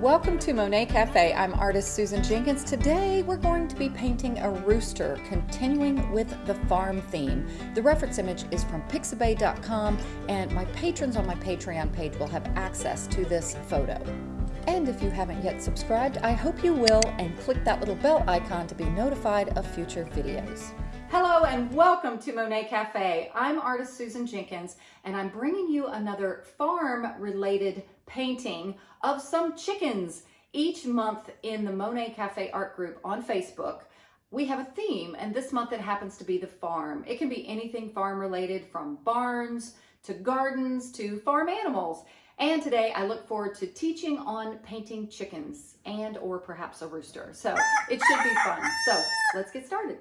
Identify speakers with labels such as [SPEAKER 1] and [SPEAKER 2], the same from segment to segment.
[SPEAKER 1] Welcome to Monet Cafe. I'm artist Susan Jenkins. Today we're going to be painting a rooster, continuing with the farm theme. The reference image is from pixabay.com and my patrons on my Patreon page will have access to this photo. And if you haven't yet subscribed, I hope you will and click that little bell icon to be notified of future videos. Hello and welcome to Monet Cafe. I'm artist Susan Jenkins and I'm bringing you another farm related painting of some chickens. Each month in the Monet Cafe art group on Facebook, we have a theme and this month it happens to be the farm. It can be anything farm related from barns to gardens to farm animals. And today I look forward to teaching on painting chickens and or perhaps a rooster. So it should be fun. So let's get started.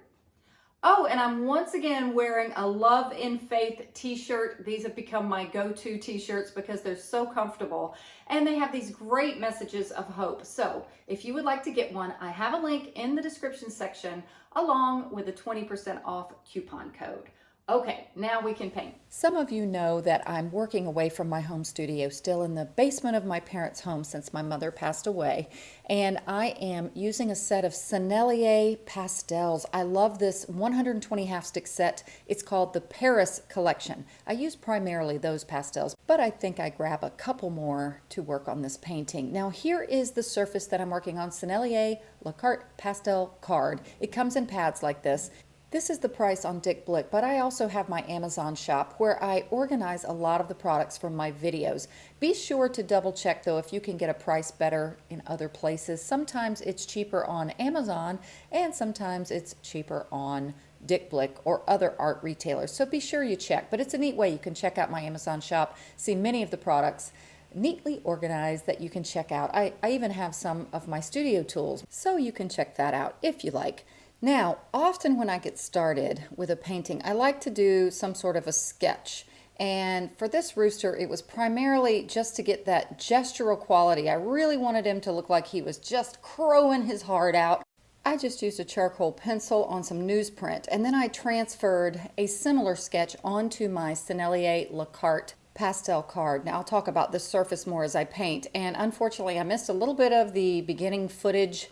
[SPEAKER 1] Oh, and I'm once again wearing a Love in Faith t-shirt. These have become my go-to t-shirts because they're so comfortable and they have these great messages of hope. So if you would like to get one, I have a link in the description section along with a 20% off coupon code. Okay, now we can paint. Some of you know that I'm working away from my home studio, still in the basement of my parents' home since my mother passed away. And I am using a set of Sennelier pastels. I love this 120 half stick set. It's called the Paris Collection. I use primarily those pastels, but I think I grab a couple more to work on this painting. Now here is the surface that I'm working on, Sennelier La Carte Pastel Card. It comes in pads like this. This is the price on Dick Blick, but I also have my Amazon shop where I organize a lot of the products from my videos. Be sure to double check though if you can get a price better in other places. Sometimes it's cheaper on Amazon and sometimes it's cheaper on Dick Blick or other art retailers. So be sure you check, but it's a neat way you can check out my Amazon shop, see many of the products neatly organized that you can check out. I, I even have some of my studio tools, so you can check that out if you like. Now, often when I get started with a painting, I like to do some sort of a sketch. And for this rooster, it was primarily just to get that gestural quality. I really wanted him to look like he was just crowing his heart out. I just used a charcoal pencil on some newsprint, and then I transferred a similar sketch onto my Sennelier La Carte pastel card. Now I'll talk about the surface more as I paint, and unfortunately I missed a little bit of the beginning footage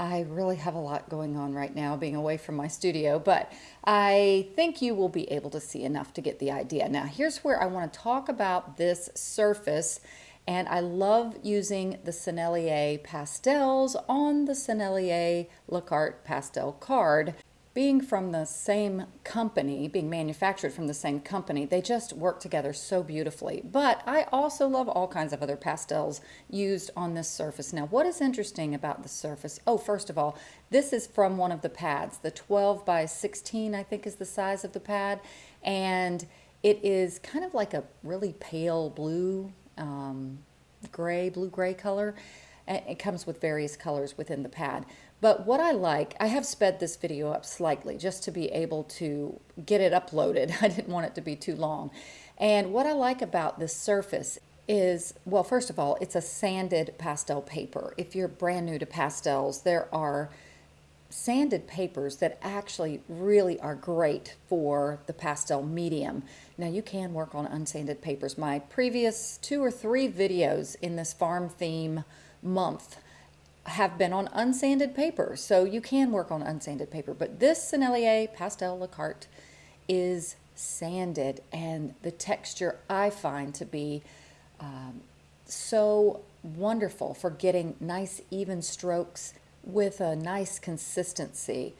[SPEAKER 1] I really have a lot going on right now being away from my studio, but I think you will be able to see enough to get the idea. Now here's where I want to talk about this surface and I love using the Sennelier pastels on the Sennelier La Carte pastel card being from the same company, being manufactured from the same company, they just work together so beautifully. But I also love all kinds of other pastels used on this surface. Now, what is interesting about the surface? Oh, first of all, this is from one of the pads. The 12 by 16, I think, is the size of the pad. And it is kind of like a really pale blue, um, gray, blue-gray color. It comes with various colors within the pad. But what I like, I have sped this video up slightly just to be able to get it uploaded. I didn't want it to be too long. And what I like about this surface is, well, first of all, it's a sanded pastel paper. If you're brand new to pastels, there are sanded papers that actually really are great for the pastel medium. Now you can work on unsanded papers. My previous two or three videos in this farm theme month have been on unsanded paper, so you can work on unsanded paper. But this Sennelier Pastel La Carte is sanded, and the texture I find to be um, so wonderful for getting nice even strokes with a nice consistency.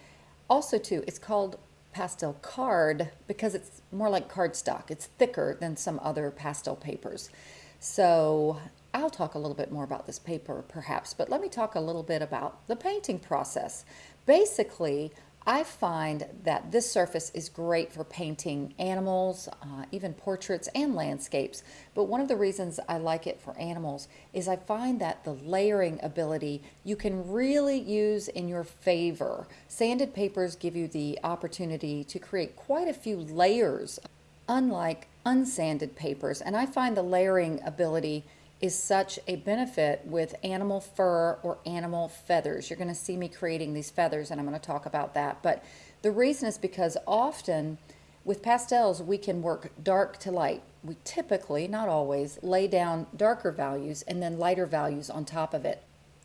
[SPEAKER 1] Also too, it's called pastel card because it's more like cardstock. It's thicker than some other pastel papers. So I'll talk a little bit more about this paper perhaps, but let me talk a little bit about the painting process. Basically, I find that this surface is great for painting animals, uh, even portraits and landscapes. But one of the reasons I like it for animals is I find that the layering ability you can really use in your favor. Sanded papers give you the opportunity to create quite a few layers, unlike unsanded papers. And I find the layering ability is such a benefit with animal fur or animal feathers. You're going to see me creating these feathers and I'm going to talk about that. But the reason is because often with pastels, we can work dark to light. We typically, not always, lay down darker values and then lighter values on top of it.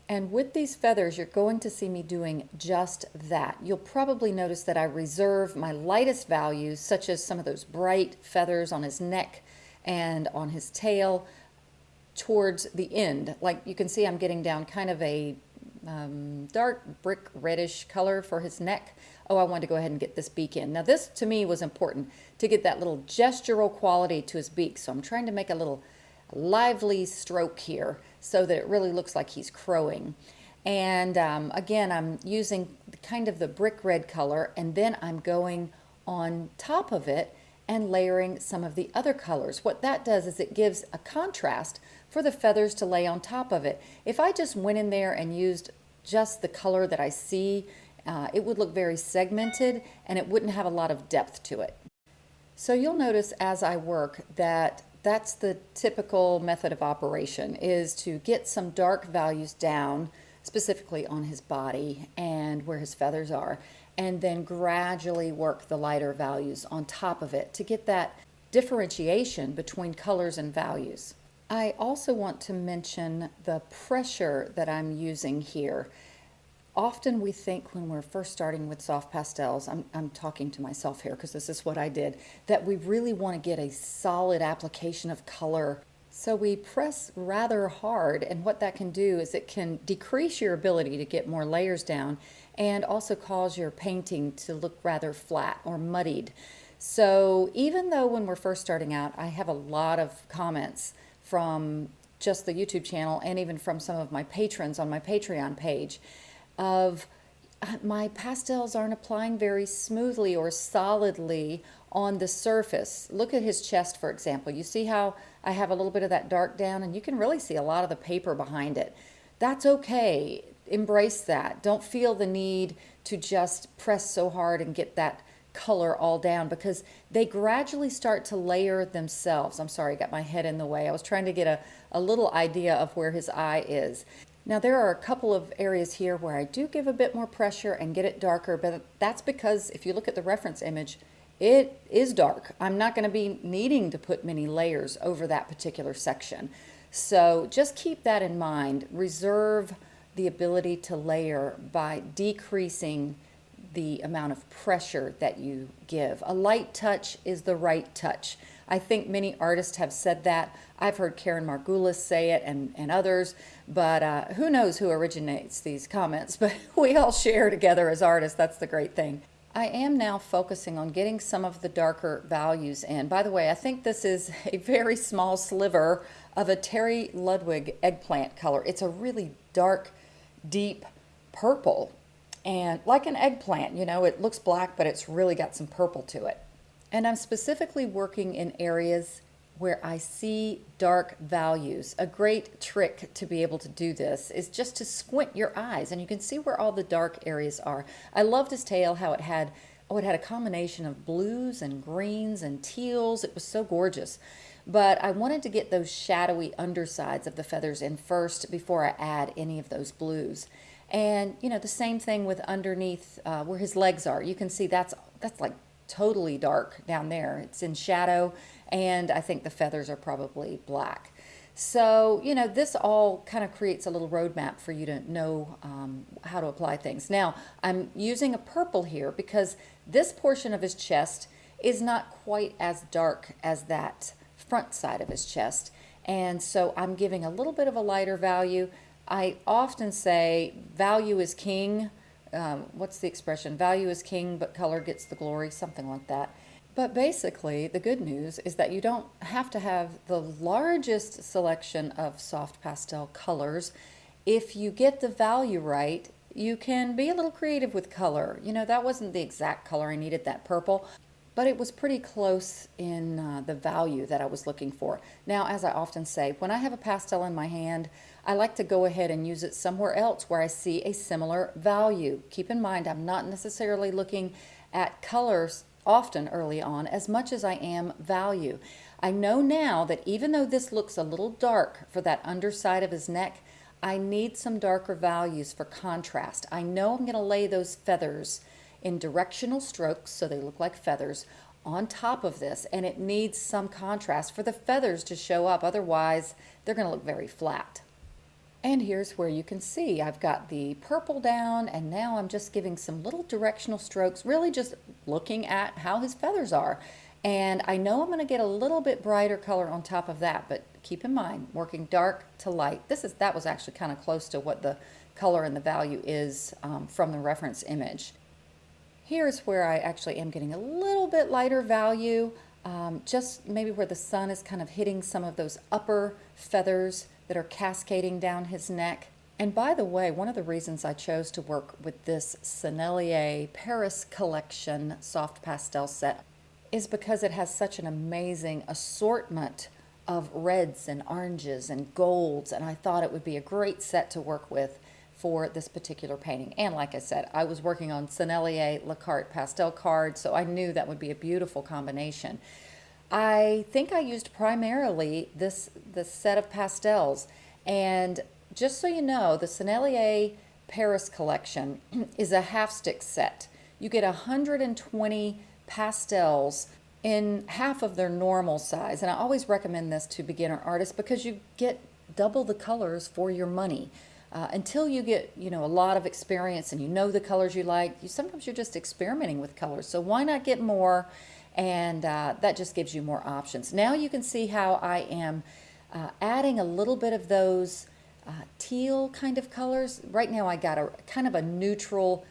[SPEAKER 1] And with these feathers, you're going to see me doing just that. You'll probably notice that I reserve my lightest values, such as some of those bright feathers on his neck and on his tail, towards the end. Like you can see, I'm getting down kind of a um, dark brick reddish color for his neck. Oh, I wanted to go ahead and get this beak in. Now this to me was important to get that little gestural quality to his beak. So I'm trying to make a little lively stroke here so that it really looks like he's crowing. And um, again, I'm using kind of the brick red color and then I'm going on top of it and layering some of the other colors. What that does is it gives a contrast for the feathers to lay on top of it. If I just went in there and used just the color that I see, uh, it would look very segmented and it wouldn't have a lot of depth to it. So you'll notice as I work that that's the typical method of operation is to get some dark values down specifically on his body and where his feathers are and then gradually work the lighter values on top of it to get that differentiation between colors and values. I also want to mention the pressure that I'm using here. Often we think when we're first starting with soft pastels, I'm, I'm talking to myself here because this is what I did, that we really want to get a solid application of color. So we press rather hard and what that can do is it can decrease your ability to get more layers down and also cause your painting to look rather flat or muddied. So even though when we're first starting out, I have a lot of comments from just the YouTube channel and even from some of my patrons on my Patreon page of uh, my pastels aren't applying very smoothly or solidly on the surface. Look at his chest, for example. You see how I have a little bit of that dark down and you can really see a lot of the paper behind it. That's okay. Embrace that. Don't feel the need to just press so hard and get that color all down because they gradually start to layer themselves. I'm sorry, I got my head in the way. I was trying to get a, a little idea of where his eye is. Now there are a couple of areas here where I do give a bit more pressure and get it darker, but that's because if you look at the reference image, it is dark. I'm not going to be needing to put many layers over that particular section. So just keep that in mind. Reserve the ability to layer by decreasing the amount of pressure that you give. A light touch is the right touch. I think many artists have said that. I've heard Karen Margulis say it and, and others, but uh, who knows who originates these comments, but we all share together as artists. That's the great thing. I am now focusing on getting some of the darker values in. By the way, I think this is a very small sliver of a Terry Ludwig eggplant color. It's a really dark, deep purple and like an eggplant, you know, it looks black, but it's really got some purple to it. And I'm specifically working in areas where I see dark values. A great trick to be able to do this is just to squint your eyes and you can see where all the dark areas are. I loved his tail, how it had, oh, it had a combination of blues and greens and teals. It was so gorgeous. But I wanted to get those shadowy undersides of the feathers in first before I add any of those blues. And, you know, the same thing with underneath uh, where his legs are. You can see that's, that's like totally dark down there. It's in shadow, and I think the feathers are probably black. So, you know, this all kind of creates a little roadmap for you to know um, how to apply things. Now, I'm using a purple here because this portion of his chest is not quite as dark as that front side of his chest. And so I'm giving a little bit of a lighter value. I often say value is king um, what's the expression? Value is king, but color gets the glory, something like that. But basically, the good news is that you don't have to have the largest selection of soft pastel colors. If you get the value right, you can be a little creative with color. You know, that wasn't the exact color I needed, that purple, but it was pretty close in uh, the value that I was looking for. Now, as I often say, when I have a pastel in my hand, I like to go ahead and use it somewhere else where I see a similar value. Keep in mind, I'm not necessarily looking at colors often early on as much as I am value. I know now that even though this looks a little dark for that underside of his neck, I need some darker values for contrast. I know I'm going to lay those feathers in directional strokes so they look like feathers on top of this and it needs some contrast for the feathers to show up. Otherwise, they're going to look very flat. And here's where you can see I've got the purple down and now I'm just giving some little directional strokes, really just looking at how his feathers are. And I know I'm going to get a little bit brighter color on top of that, but keep in mind, working dark to light. This is That was actually kind of close to what the color and the value is um, from the reference image. Here's where I actually am getting a little bit lighter value, um, just maybe where the sun is kind of hitting some of those upper feathers that are cascading down his neck. And by the way, one of the reasons I chose to work with this Sennelier Paris Collection soft pastel set is because it has such an amazing assortment of reds and oranges and golds and I thought it would be a great set to work with for this particular painting. And like I said, I was working on Sennelier Le Carte pastel cards, so I knew that would be a beautiful combination. I think I used primarily this, this set of pastels. And just so you know, the Sennelier Paris collection is a half stick set. You get 120 pastels in half of their normal size. And I always recommend this to beginner artists because you get double the colors for your money. Uh, until you get you know a lot of experience and you know the colors you like you sometimes you're just experimenting with colors so why not get more and uh, that just gives you more options now you can see how I am uh, adding a little bit of those uh, teal kind of colors right now I got a kind of a neutral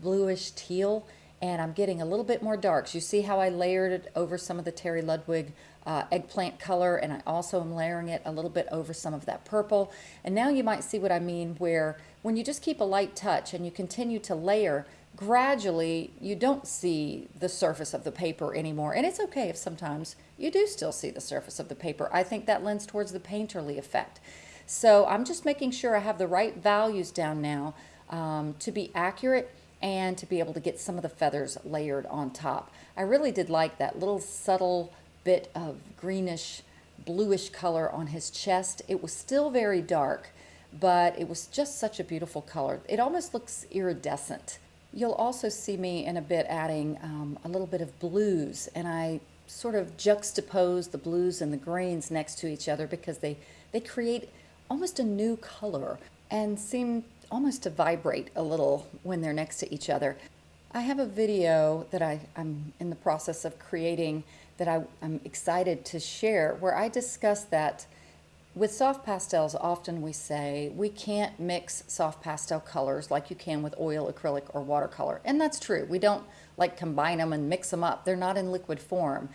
[SPEAKER 1] bluish teal and I'm getting a little bit more darks. You see how I layered it over some of the Terry Ludwig uh, eggplant color and I also am layering it a little bit over some of that purple. And now you might see what I mean where when you just keep a light touch and you continue to layer, gradually you don't see the surface of the paper anymore. And it's okay if sometimes you do still see the surface of the paper. I think that lends towards the painterly effect. So I'm just making sure I have the right values down now um, to be accurate and to be able to get some of the feathers layered on top. I really did like that little subtle bit of greenish bluish color on his chest. It was still very dark, but it was just such a beautiful color. It almost looks iridescent. You'll also see me in a bit adding um, a little bit of blues, and I sort of juxtapose the blues and the greens next to each other because they, they create almost a new color and seem almost to vibrate a little when they're next to each other. I have a video that I, am in the process of creating that I, I'm excited to share where I discuss that with soft pastels, often we say we can't mix soft pastel colors like you can with oil, acrylic, or watercolor. And that's true. We don't like combine them and mix them up. They're not in liquid form.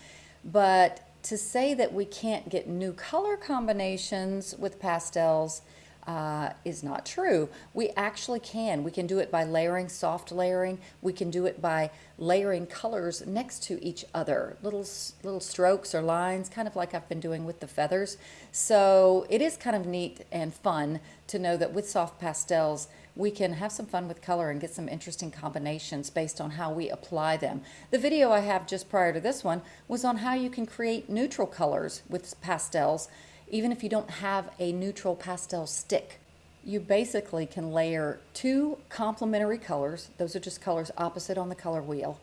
[SPEAKER 1] But to say that we can't get new color combinations with pastels uh, is not true. We actually can. We can do it by layering, soft layering. We can do it by layering colors next to each other, little, little strokes or lines, kind of like I've been doing with the feathers. So it is kind of neat and fun to know that with soft pastels, we can have some fun with color and get some interesting combinations based on how we apply them. The video I have just prior to this one was on how you can create neutral colors with pastels even if you don't have a neutral pastel stick. You basically can layer two complementary colors, those are just colors opposite on the color wheel,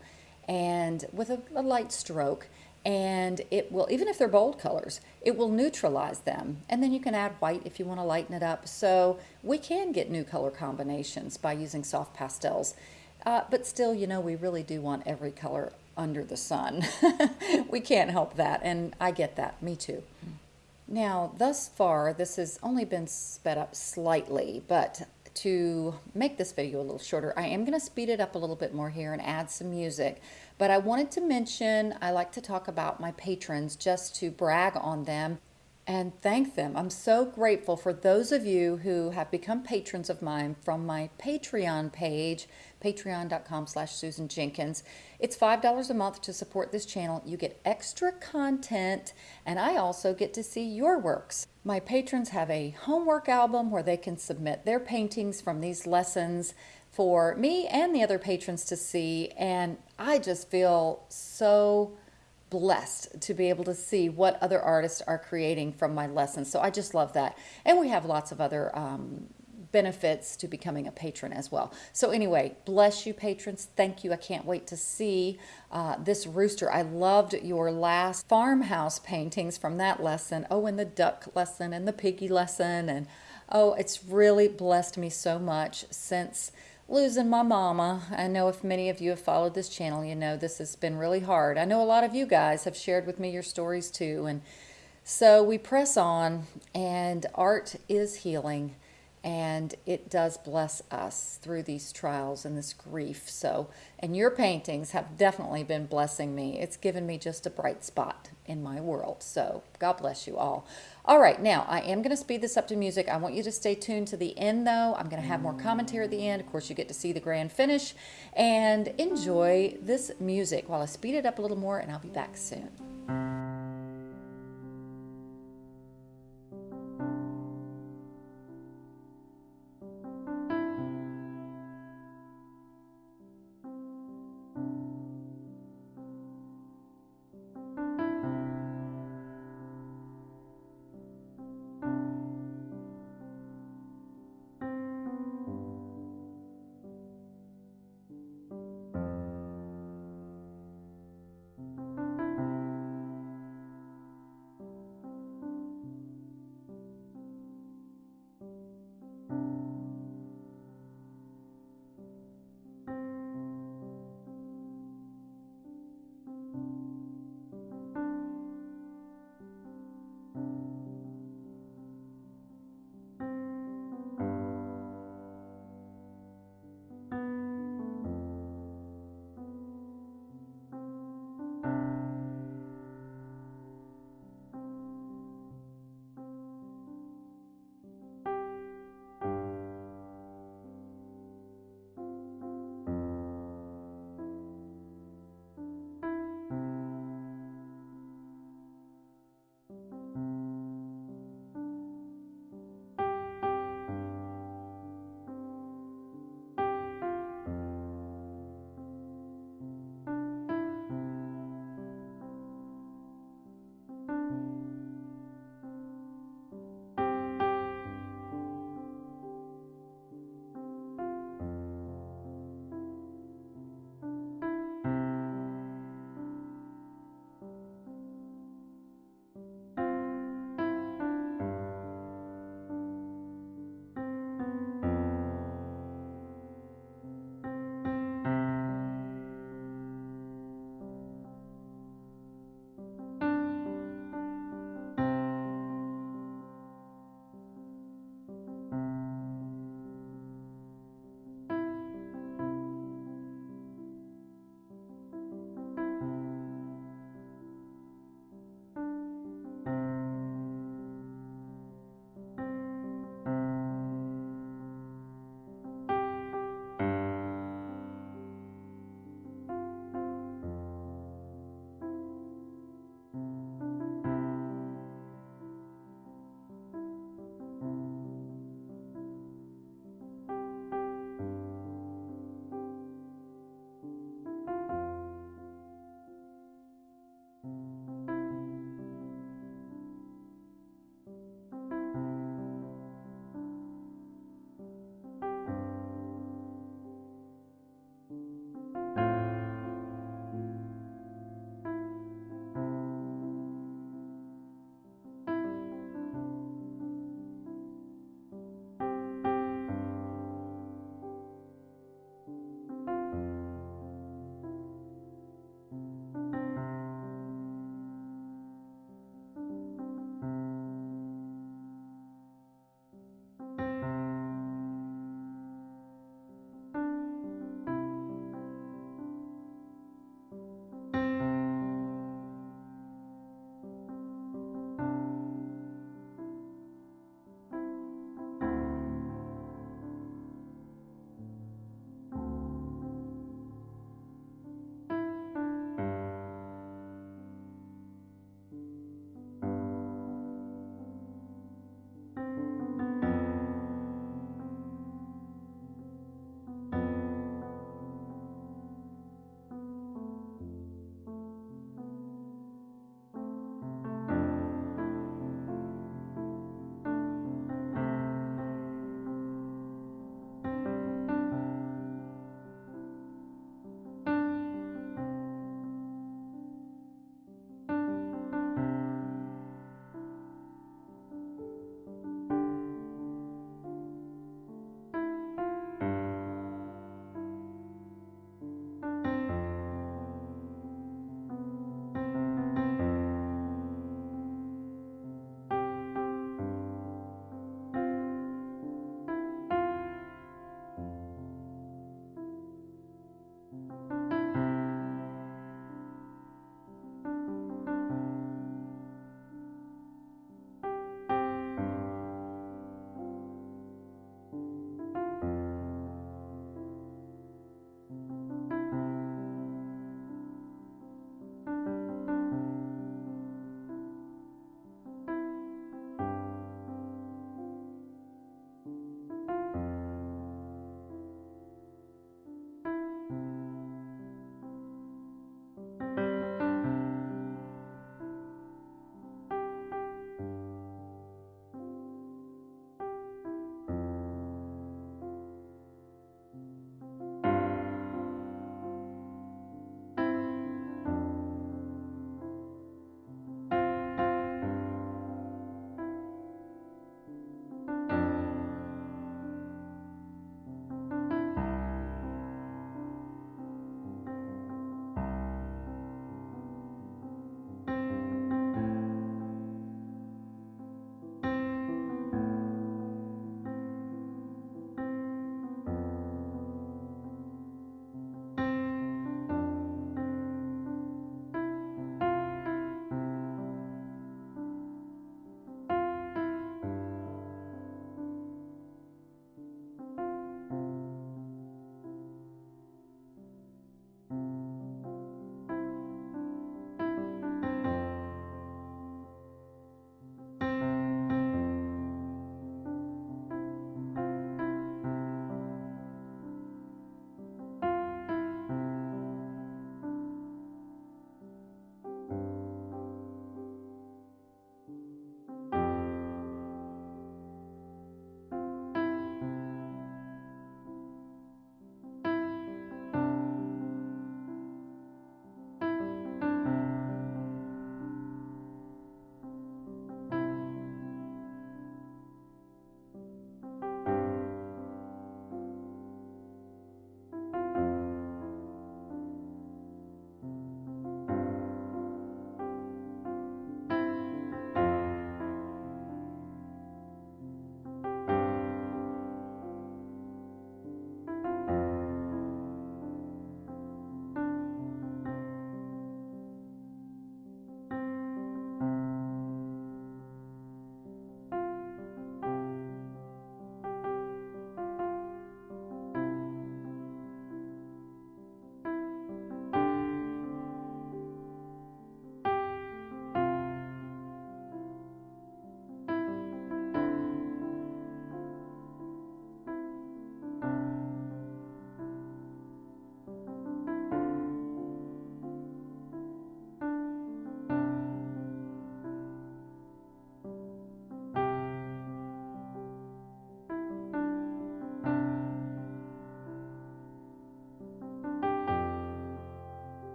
[SPEAKER 1] and with a, a light stroke, and it will, even if they're bold colors, it will neutralize them. And then you can add white if you want to lighten it up. So we can get new color combinations by using soft pastels. Uh, but still, you know, we really do want every color under the sun. we can't help that, and I get that, me too. Now, thus far, this has only been sped up slightly, but to make this video a little shorter, I am going to speed it up a little bit more here and add some music. But I wanted to mention, I like to talk about my patrons just to brag on them and thank them. I'm so grateful for those of you who have become patrons of mine from my Patreon page, patreon.com slash Susan Jenkins. It's $5 a month to support this channel. You get extra content, and I also get to see your works. My patrons have a homework album where they can submit their paintings from these lessons for me and the other patrons to see, and I just feel so blessed to be able to see what other artists are creating from my lessons. So I just love that. And we have lots of other um, benefits to becoming a patron as well. So, anyway, bless you, patrons. Thank you. I can't wait to see uh, this rooster. I loved your last farmhouse paintings from that lesson. Oh, and the duck lesson and the piggy lesson. And oh, it's really blessed me so much since losing my mama. I know if many of you have followed this channel, you know this has been really hard. I know a lot of you guys have shared with me your stories too. And so we press on, and art is healing and it does bless us through these trials and this grief. So, and your paintings have definitely been blessing me. It's given me just a bright spot in my world. So, God bless you all. All right, now I am going to speed this up to music. I want you to stay tuned to the end, though. I'm going to have more commentary at the end. Of course, you get to see the grand finish and enjoy this music while I speed it up a little more, and I'll be back soon.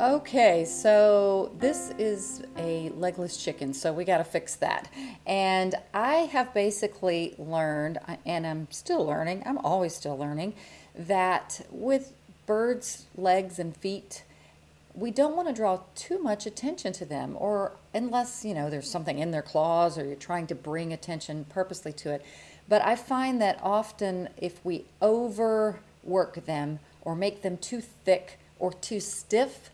[SPEAKER 1] Okay, so this is a legless chicken, so we got to fix that. And I have basically learned, and I'm still learning, I'm always still learning, that with birds' legs and feet, we don't want to draw too much attention to them, or unless, you know, there's something in their claws or you're trying to bring attention purposely to it. But I find that often if we overwork them or make them too thick or too stiff,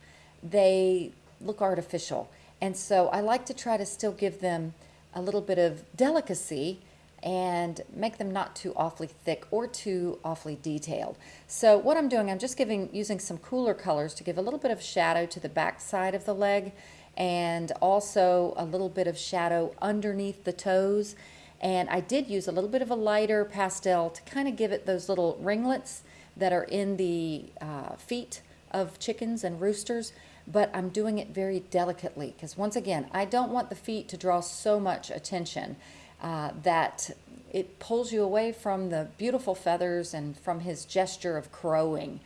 [SPEAKER 1] they look artificial. And so I like to try to still give them a little bit of delicacy and make them not too awfully thick or too awfully detailed. So what I'm doing, I'm just giving using some cooler colors to give a little bit of shadow to the back side of the leg and also a little bit of shadow underneath the toes. And I did use a little bit of a lighter pastel to kind of give it those little ringlets that are in the uh, feet of chickens and roosters but I'm doing it very delicately because once again, I don't want the feet to draw so much attention uh, that it pulls you away from the beautiful feathers and from his gesture of crowing.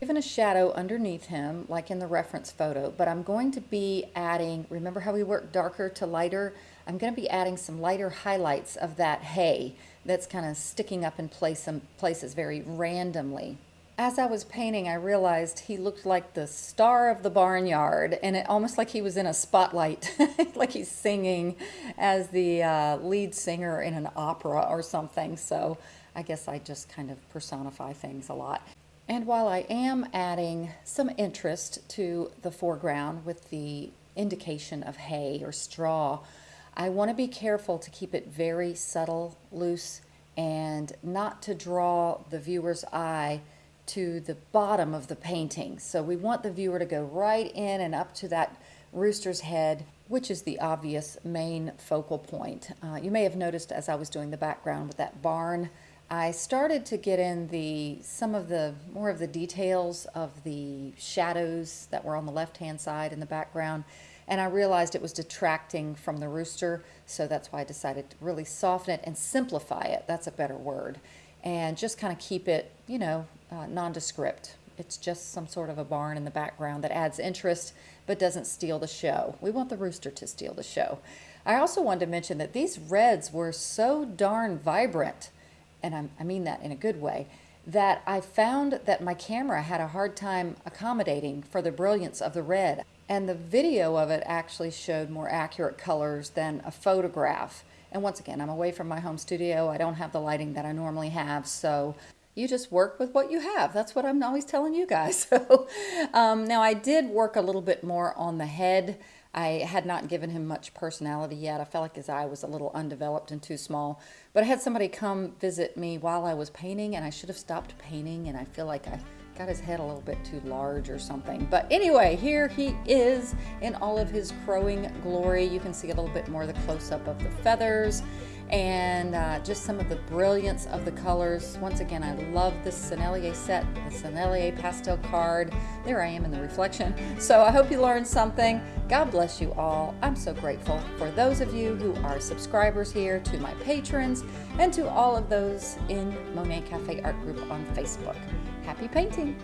[SPEAKER 1] Given a shadow underneath him, like in the reference photo, but I'm going to be adding, remember how we worked darker to lighter? I'm going to be adding some lighter highlights of that hay that's kind of sticking up in place, some places very randomly as I was painting, I realized he looked like the star of the barnyard, and it almost like he was in a spotlight, like he's singing as the uh, lead singer in an opera or something. So I guess I just kind of personify things a lot. And while I am adding some interest to the foreground with the indication of hay or straw, I want to be careful to keep it very subtle, loose, and not to draw the viewer's eye to the bottom of the painting. So we want the viewer to go right in and up to that rooster's head, which is the obvious main focal point. Uh, you may have noticed as I was doing the background with that barn, I started to get in the some of the more of the details of the shadows that were on the left hand side in the background and I realized it was detracting from the rooster so that's why I decided to really soften it and simplify it that's a better word and just kind of keep it you know uh, nondescript. It's just some sort of a barn in the background that adds interest but doesn't steal the show. We want the rooster to steal the show. I also wanted to mention that these reds were so darn vibrant, and I, I mean that in a good way, that I found that my camera had a hard time accommodating for the brilliance of the red. And the video of it actually showed more accurate colors than a photograph. And once again, I'm away from my home studio. I don't have the lighting that I normally have, so you just work with what you have. That's what I'm always telling you guys. So um, now I did work a little bit more on the head. I had not given him much personality yet. I felt like his eye was a little undeveloped and too small. But I had somebody come visit me while I was painting, and I should have stopped painting, and I feel like I got his head a little bit too large or something. But anyway, here he is in all of his crowing glory. You can see a little bit more the close-up of the feathers and uh, just some of the brilliance of the colors. Once again, I love this Sennelier set, the Sennelier pastel card. There I am in the reflection. So I hope you learned something. God bless you all. I'm so grateful for those of you who are subscribers here, to my patrons, and to all of those in Monet Cafe Art Group on Facebook. Happy painting!